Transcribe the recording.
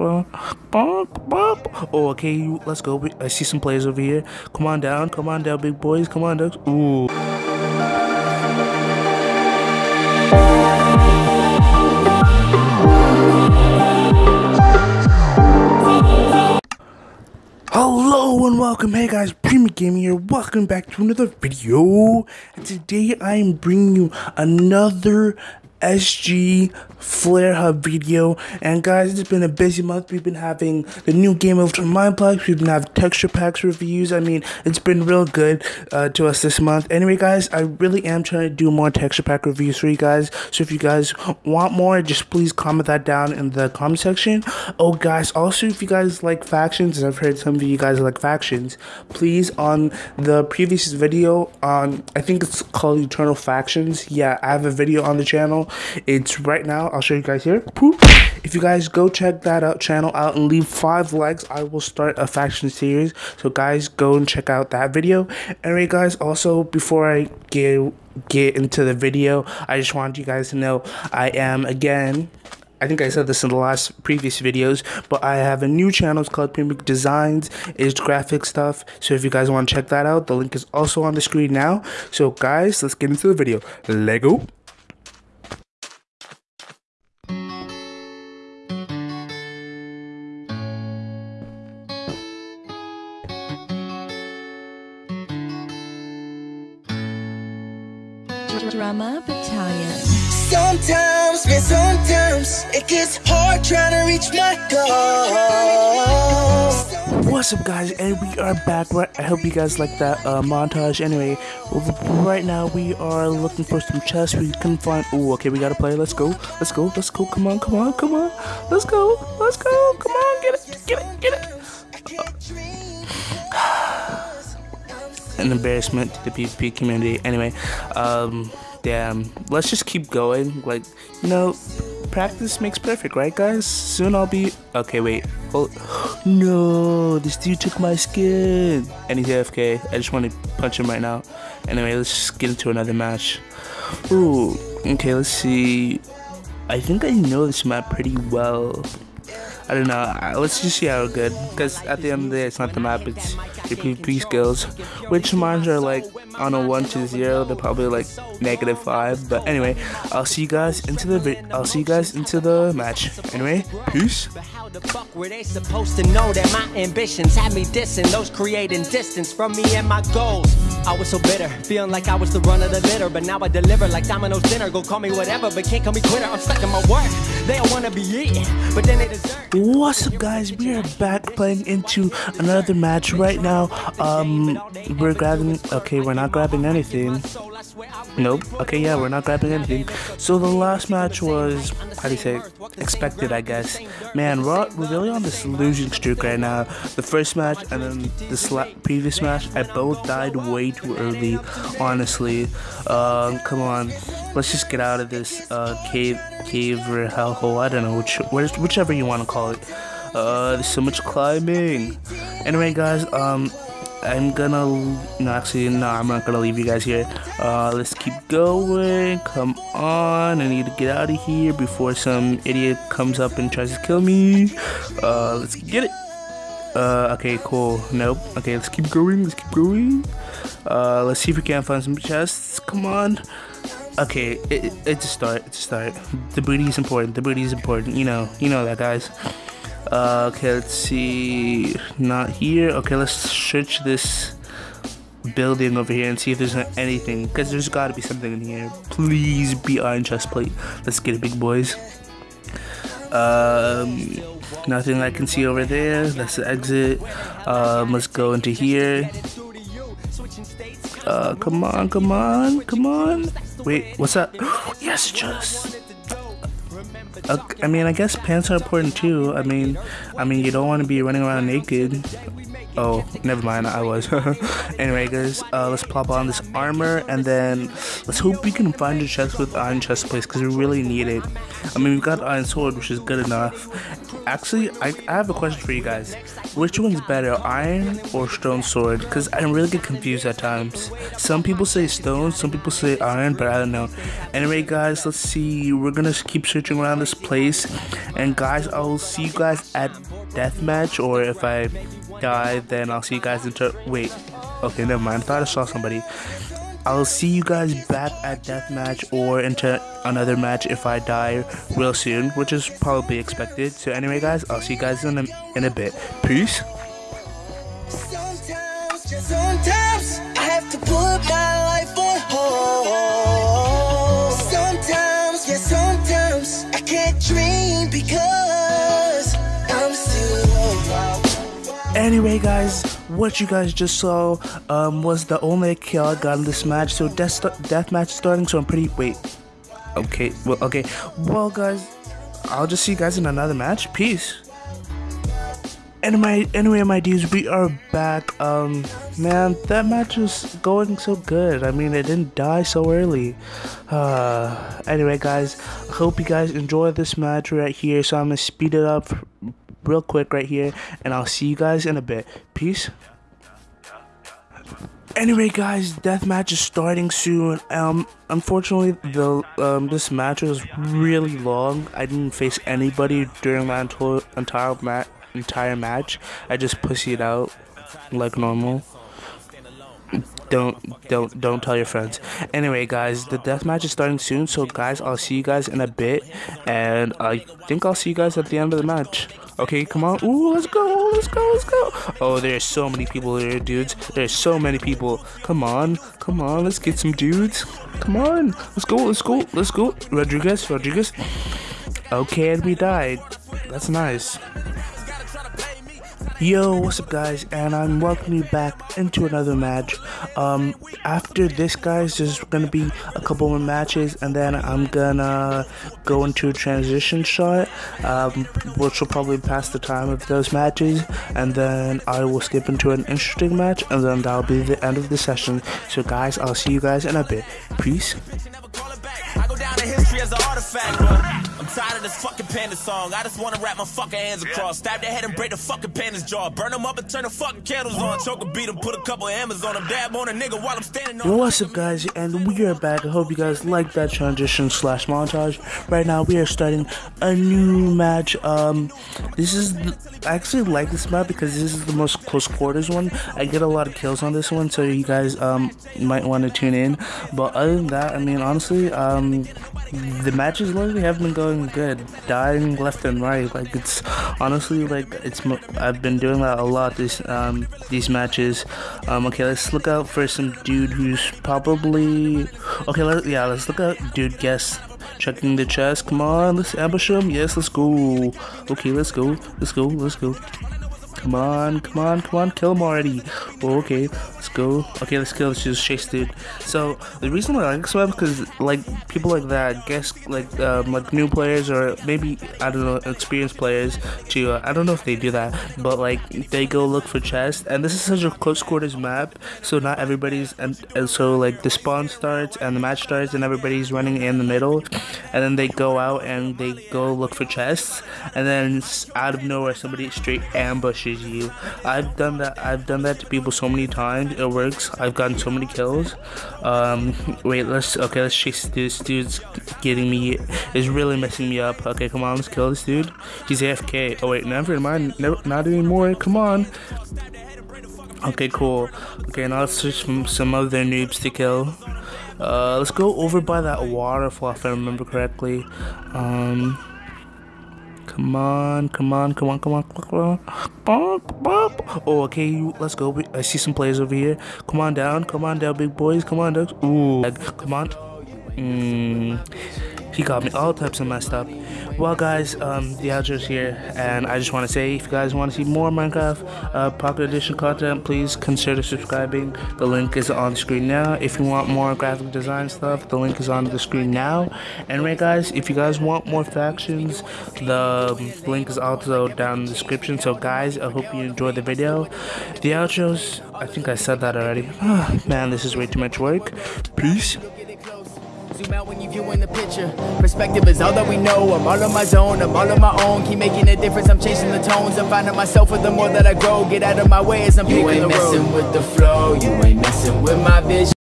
Oh, okay, let's go. I see some players over here. Come on down, come on down, big boys. Come on down. Ooh. Hello and welcome, hey guys, Premium Gaming here, welcome back to another video, and today I am bringing you another SG Flare Hub video. And guys, it's been a busy month. We've been having the new Game of Mineplex. We've been having texture packs reviews. I mean, it's been real good uh, to us this month. Anyway, guys, I really am trying to do more texture pack reviews for you guys. So if you guys want more, just please comment that down in the comment section. Oh, guys, also if you guys like factions, and I've heard some of you guys like factions, please on the previous video on, I think it's called Eternal Factions. Yeah, I have a video on the channel it's right now. I'll show you guys here. If you guys go check that out channel out and leave five likes, I will start a faction series. So guys, go and check out that video. Anyway, guys, also before I get get into the video, I just want you guys to know I am again I think I said this in the last previous videos, but I have a new channel. It's called Pimmick Designs. It's graphic stuff. So if you guys want to check that out, the link is also on the screen now. So guys, let's get into the video. Lego. Drama Battalion. Sometimes, man, sometimes it gets hard trying to reach my goal. What's up, guys? And we are back. I hope you guys like that uh, montage. Anyway, right now we are looking for some chests. We can find. Oh, okay, we gotta play. Let's go. Let's go. Let's go. Come on. Come on. Come on. Let's go. Let's go. Come on. Get it. Get it. Get it. An embarrassment to the PvP community. Anyway, um, damn, let's just keep going. Like, you know, practice makes perfect, right, guys? Soon I'll be. Okay, wait. Oh, no, this dude took my skin. And he's AFK. I just want to punch him right now. Anyway, let's just get into another match. Ooh, okay, let's see. I think I know this map pretty well. I don't know. Let's just see how good. Because at the end of the day, it's not the map, it's PvP skills. Which mines are like on a 1 to 0, they're probably like negative 5. But anyway, I'll see you guys into the I'll see you guys into the match. Anyway, peace the fuck were they supposed to know that my ambitions had me dissing those creating distance from me and my goals? I was so bitter, feeling like I was the run of the litter, but now I deliver like Domino's dinner. Go call me whatever, but can't call me quitter. I'm stuck in my work. They don't wanna be eaten, but then they deserve. What's up, guys? We are back playing into another match right now. Um, we're grabbing. Okay, we're not grabbing anything. Nope. Okay, yeah, we're not grabbing anything. So the last match was, how do you say, expected, I guess. Man, we're, we're really on this losing streak right now. The first match and then the previous match, I both died way too early, honestly. Um, come on, let's just get out of this uh, cave, cave or hellhole. I don't know which, where's whichever you want to call it. Uh, there's so much climbing. Anyway, guys, um, I'm gonna no actually no I'm not gonna leave you guys here. Uh let's keep going. Come on I need to get out of here before some idiot comes up and tries to kill me. Uh let's get it. Uh okay cool. Nope. Okay let's keep going let's keep going. Uh let's see if we can find some chests. Come on. Okay it, it's a start it's a start. The booty is important the booty is important you know you know that guys uh, okay, let's see. Not here. Okay, let's search this building over here and see if there's anything. Because there's got to be something in here. Please be iron chest plate. Let's get it, big boys. Um, nothing I can see over there. That's the exit. Um, let's go into here. Uh, come on, come on, come on. Wait, what's that? yes, just. I mean, I guess pants are important too. I mean, I mean, you don't want to be running around naked. Oh, never mind. I was. anyway, guys, uh, let's plop on this armor and then let's hope we can find a chest with iron chest plates because we really need it. I mean, we've got iron sword, which is good enough. Actually, I, I have a question for you guys. Which one's better, iron or stone sword? Because I really get confused at times. Some people say stone, some people say iron, but I don't know. Anyway, guys, let's see. We're gonna keep searching around this place, and guys, I'll see you guys at deathmatch, or if I die, then I'll see you guys into. Wait, okay, never mind. I thought I saw somebody. I'll see you guys back at deathmatch or into another match if I die real soon, which is probably expected. So anyway, guys, I'll see you guys in a, in a bit. Peace. Sometimes, Anyway, guys, what you guys just saw um, was the only kill I got in this match. So death death match starting. So I'm pretty. Wait. Okay. Well. Okay. Well, guys, I'll just see you guys in another match. Peace. Anyway, anyway, my dudes, we are back. Um, man, that match was going so good. I mean, it didn't die so early. Uh, anyway, guys, I hope you guys enjoy this match right here. So I'm gonna speed it up real quick right here, and I'll see you guys in a bit. Peace. Anyway, guys, deathmatch is starting soon. Um, unfortunately, the um this match was really long. I didn't face anybody during my entire entire match. Entire match. I just pussied out like normal. Don't don't don't tell your friends. Anyway, guys, the death match is starting soon. So, guys, I'll see you guys in a bit, and I think I'll see you guys at the end of the match. Okay, come on. Ooh, let's go, let's go, let's go. Oh, there's so many people here, dudes. There's so many people. Come on, come on, let's get some dudes. Come on, let's go, let's go, let's go. Rodriguez, Rodriguez. Okay, and we died. That's nice. Yo, what's up guys, and I'm welcoming you back into another match. Um, after this guys, there's gonna be a couple more matches, and then I'm gonna go into a transition shot, um, which will probably pass the time of those matches, and then I will skip into an interesting match, and then that'll be the end of the session. So guys, I'll see you guys in a bit. Peace. History as an artifact, but I'm tired of this fucking panda song. I just wanna wrap my fucking hands across, stab their head and break the fucking panda's jaw, burn them up and turn the fucking candles on, choke a beat them, put a couple hammers on them, dab on a nigga while I'm standing on. Yo, what's up guys, and we are back. I hope you guys like that transition slash montage. Right now, we are starting a new match. Um, this is, the, I actually like this map because this is the most close quarters one. I get a lot of kills on this one, so you guys um might want to tune in. But other than that, I mean, honestly, um, the matches lately have been going good, dying left and right. Like it's honestly like it's. I've been doing that a lot. This um these matches. Um, okay, let's look out for some dude who's probably okay. Let yeah, let's look out, dude. Guess checking the chest. Come on, let's ambush him. Yes, let's go. Okay, let's go. Let's go. Let's go. Come on, come on, come on, kill him already. Okay, let's go. Okay, let's kill. Let's just chase dude. So the reason why I like this map because like people like that, guess like um, like new players or maybe I don't know experienced players to uh, I don't know if they do that, but like they go look for chests. And this is such a close quarters map, so not everybody's and, and so like the spawn starts and the match starts and everybody's running in the middle, and then they go out and they go look for chests, and then out of nowhere somebody straight ambushes you. I've done that. I've done that to people so many times. It works. I've gotten so many kills. Um, wait, let's okay. Let's chase this dude's getting me. Is really messing me up. Okay, come on, let's kill this dude. He's AFK. Oh wait, never mind. Never, not anymore. Come on. Okay, cool. Okay, now let's search some other noobs to kill. Uh, let's go over by that waterfall if I remember correctly. Um, come on, come on, come on, come on, come on, come on. Oh, okay, let's go. I see some players over here. Come on down, come on down, big boys. Come on down. Ooh, come on. Mm, He got me all types of messed up. Well, guys, um, the outro's here, and I just want to say, if you guys want to see more Minecraft uh, Pocket Edition content, please consider subscribing. The link is on the screen now. If you want more graphic design stuff, the link is on the screen now. Anyway, guys, if you guys want more factions, the link is also down in the description. So, guys, I hope you enjoyed the video. The outros, I think I said that already. Man, this is way too much work. Peace. Zoom out when you viewing the picture. Perspective is all that we know. I'm all on my zone, I'm all on my own. Keep making a difference, I'm chasing the tones. I'm finding myself with the more that I grow. Get out of my way as I'm You picking ain't messing with the flow, you ain't messing with my vision.